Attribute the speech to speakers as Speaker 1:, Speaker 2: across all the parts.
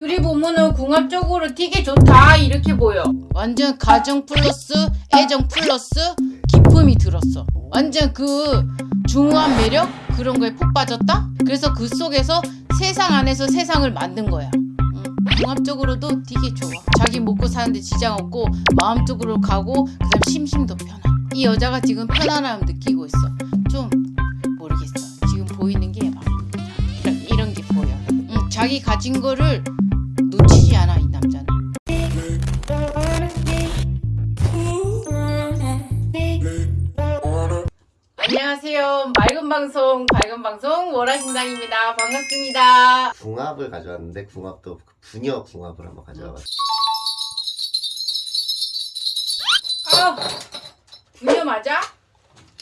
Speaker 1: 둘이 보면은 궁합적으로 되게 좋다 이렇게 보여. 완전 가정 플러스 애정 플러스 기품이 들었어. 완전 그 중후한 매력 그런 거에 푹 빠졌다. 그래서 그 속에서 세상 안에서 세상을 만든 거야. 응. 궁합적으로도 되게 좋아. 자기 먹고 사는데 지장 없고 마음적으로 가고 그다음 심심도 편한. 이 여자가 지금 편안함 느끼고 있어. 좀 모르겠어. 지금 보이는 게 막 이런, 이런 게 보여. 응, 자기 가진 거를 방송, 밝은 방송 월화신당입니다. 반갑습니다.
Speaker 2: 궁합을 가져왔는데 궁합도 그 부녀 궁합을 한번 가져와봤어요.
Speaker 1: 아, 부녀 맞아?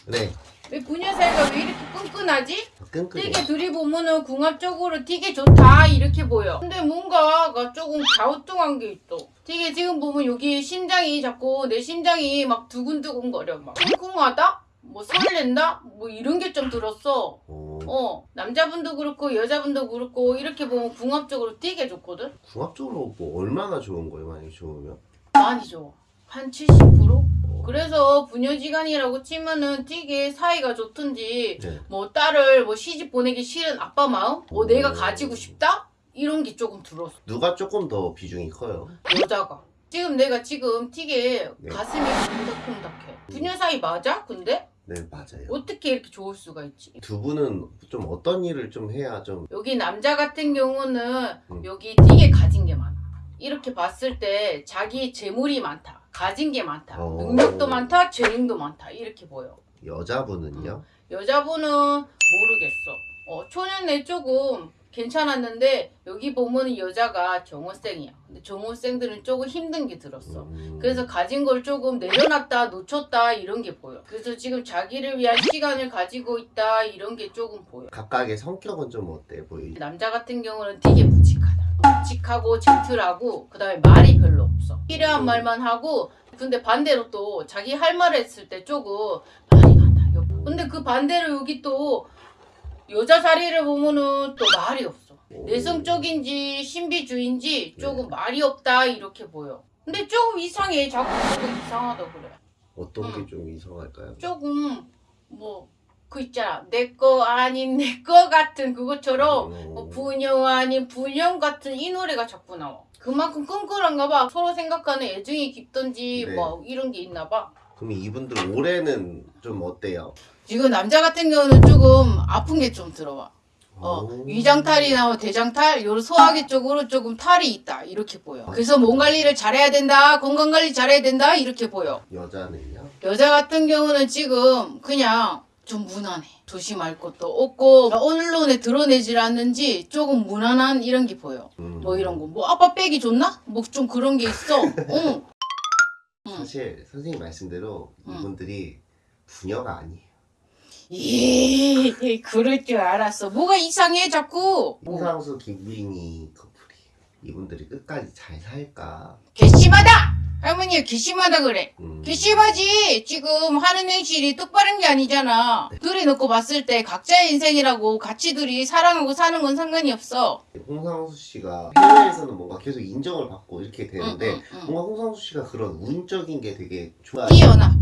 Speaker 2: 네,
Speaker 1: 왜 사이가 왜 이렇게 끈끈하지?
Speaker 2: 끈끈해.
Speaker 1: 되게 둘이 보면은 궁합적으로 되게 좋다 이렇게 보여. 근데 뭔가가 조금 갸우뚱한 게 있어. 되게 지금 보면 여기 심장이 자꾸 내 심장이 막 두근두근 거려 막 쿵쿵하다? 뭐 설렌다? 뭐 이런 게 좀 들었어.
Speaker 2: 오,
Speaker 1: 어 남자분도 그렇고 여자분도 그렇고 이렇게 보면 궁합적으로 되게 좋거든.
Speaker 2: 궁합적으로 뭐 얼마나 좋은 거예요, 만약에 좋으면?
Speaker 1: 많이 좋아. 한 70%? 그래서 부녀지간이라고 치면은 되게 사이가 좋든지
Speaker 2: 네.
Speaker 1: 뭐 딸을 뭐 시집 보내기 싫은 아빠 마음? 뭐
Speaker 2: 오.
Speaker 1: 내가 가지고 싶다? 이런 게 조금 들었어.
Speaker 2: 누가 조금 더 비중이 커요?
Speaker 1: 여자가. 지금 내가 지금 되게
Speaker 2: 네.
Speaker 1: 가슴이 콩닥콩닥해. 부녀 사이 맞아? 근데?
Speaker 2: 네, 맞아요.
Speaker 1: 어떻게 이렇게 좋을 수가 있지?
Speaker 2: 두 분은 좀 어떤 일을 좀 해야 좀
Speaker 1: 여기 남자 같은 경우는
Speaker 2: 음.
Speaker 1: 여기 되게 가진 게 많아. 이렇게 봤을 때 자기 재물이 많다. 가진 게 많다.
Speaker 2: 오.
Speaker 1: 능력도 많다. 재능도 많다. 이렇게 보여.
Speaker 2: 여자분은요?
Speaker 1: 여자분은 모르겠어. 어, 초년에 조금 괜찮았는데 여기 보면 여자가 정호생이야. 근데 정호생들은 조금 힘든 게 들었어.
Speaker 2: 음,
Speaker 1: 그래서 가진 걸 조금 내려놨다 놓쳤다 이런 게 보여. 그래서 지금 자기를 위한 시간을 가지고 있다 이런 게 조금 보여.
Speaker 2: 각각의 성격은 좀 어때 보이?
Speaker 1: 남자 같은 경우는 되게 묵직하다. 묵직하고 젠틀하고 그 다음에 말이 별로 없어. 필요한 말만 하고 근데 반대로 또 자기 할 말을 했을 때 조금 많다. 요- 근데 그 반대로 여기 또 여자 자리를 보면은 또 말이 없어.
Speaker 2: 오.
Speaker 1: 내성적인지 신비주의인지 조금 말이 없다 이렇게 보여. 근데 조금 이상해. 자꾸 조금 이상하다 그래.
Speaker 2: 어떤
Speaker 1: 음.
Speaker 2: 게좀 이상할까요?
Speaker 1: 조금 뭐 그 있잖아. 내 거 아닌 내 거 같은 그것처럼
Speaker 2: 음.
Speaker 1: 뭐 부녀 아닌 부녀 같은 이 노래가 자꾸 나와. 그만큼 끈끈한가 봐. 서로 생각하는 애정이 깊던지
Speaker 2: 네.
Speaker 1: 뭐 이런 게 있나 봐.
Speaker 2: 그럼 이분들 올해는 좀 어때요?
Speaker 1: 지금 남자 같은 경우는 조금 아픈 게 좀 들어와. 어,
Speaker 2: 오.
Speaker 1: 위장탈이나 대장탈, 요 소화기 쪽으로 조금 탈이 있다. 이렇게 보여. 그래서 몸 관리를 잘해야 된다. 건강 관리 잘해야 된다. 이렇게 보여.
Speaker 2: 여자는요?
Speaker 1: 여자 같은 경우는 지금 그냥 좀 무난해. 조심할 것도 없고 언론에 드러내질 않는지 조금 무난한 이런 게 보여.
Speaker 2: 음.
Speaker 1: 뭐 이런 거. 뭐 아빠 빼기 좋나? 뭐 좀 그런 게 있어. 응. 응.
Speaker 2: 사실 선생님 말씀대로
Speaker 1: 음.
Speaker 2: 이분들이 부녀가 아니에요.
Speaker 1: 예, 그럴 줄 알았어. 뭐가 이상해 자꾸.
Speaker 2: 홍상수 김민희 커플이 이분들이 끝까지 잘 살까?
Speaker 1: 괘씸하다. 할머니가 괘씸하다 그래.
Speaker 2: 음.
Speaker 1: 괘씸하지. 지금 하는 행실이 똑바른 게 아니잖아. 둘이 놓고 봤을 때 각자의 인생이라고 같이 둘이 사랑하고 사는 건 상관이 없어.
Speaker 2: 홍상수 씨가 해외에서는 뭔가 계속 인정을 받고 이렇게 되는데
Speaker 1: 응, 응, 응.
Speaker 2: 뭔가 홍상수 씨가 그런 운적인 게 되게 좋아.
Speaker 1: 뛰어나.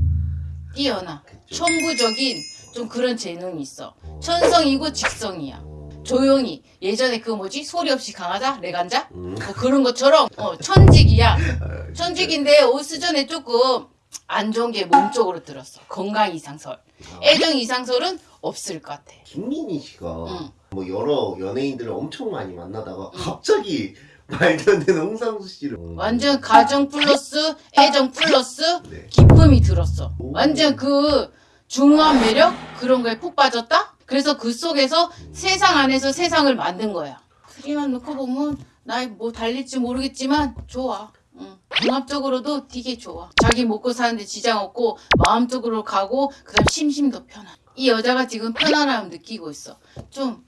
Speaker 1: 뛰어나. 천부적인 좀 그런 재능이 있어.
Speaker 2: 어.
Speaker 1: 천성이고 직성이야.
Speaker 2: 어.
Speaker 1: 조용히. 예전에 그 뭐지? 소리 없이 강하자? 레간자?
Speaker 2: 음.
Speaker 1: 뭐 그런 것처럼 어, 천직이야.
Speaker 2: 아,
Speaker 1: 천직인데 오스전에 조금 안 좋은 게 몸 쪽으로 들었어. 건강 이상설.
Speaker 2: 아,
Speaker 1: 애정 이상설은 없을 것 같아.
Speaker 2: 김민희 씨가
Speaker 1: 응.
Speaker 2: 뭐 여러 연예인들을 엄청 많이 만나다가 갑자기 말도 안 되는 홍상수 씨를
Speaker 1: 완전 가정 플러스 애정 플러스
Speaker 2: 네.
Speaker 1: 기쁨이 들었어.
Speaker 2: 오.
Speaker 1: 완전 그 중후한 매력 그런 거에 푹 빠졌다. 그래서 그 속에서 세상 안에서 세상을 만든 거야. 둘이만 놓고 보면 나뭐 달릴지 모르겠지만 좋아. 응. 종합적으로도 되게 좋아. 자기 먹고 사는데 지장 없고 마음적으로 가고 그다음 심심도 편한. 이 여자가 지금 편안함 느끼고 있어. 좀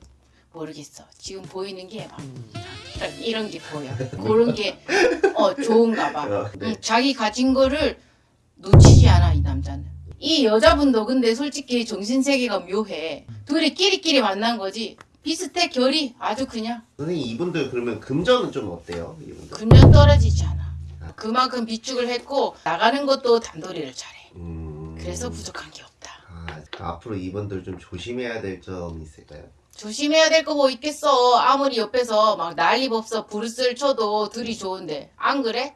Speaker 1: 모르겠어. 지금 보이는 게 막 이런 게 보여. 그런 게 어, 좋은가 봐.
Speaker 2: 어, 네.
Speaker 1: 응, 자기 가진 거를 놓치지 않아 이 여자분도 근데 솔직히 정신세계가 묘해. 둘이 끼리끼리 만난 거지. 비슷해 결이 아주 그냥
Speaker 2: 선생님 이분들 그러면 금전은 좀 어때요? 이분들?
Speaker 1: 금년 떨어지지 않아. 그만큼 비축을 했고 나가는 것도 단도리를 잘해.
Speaker 2: 음...
Speaker 1: 그래서 부족한 게 없다.
Speaker 2: 아, 앞으로 이분들 좀 조심해야 될 점이 있을까요?
Speaker 1: 조심해야 될 거 뭐 있겠어. 아무리 옆에서 막 난리 법석 부르스를 쳐도 들이 좋은데 안 그래?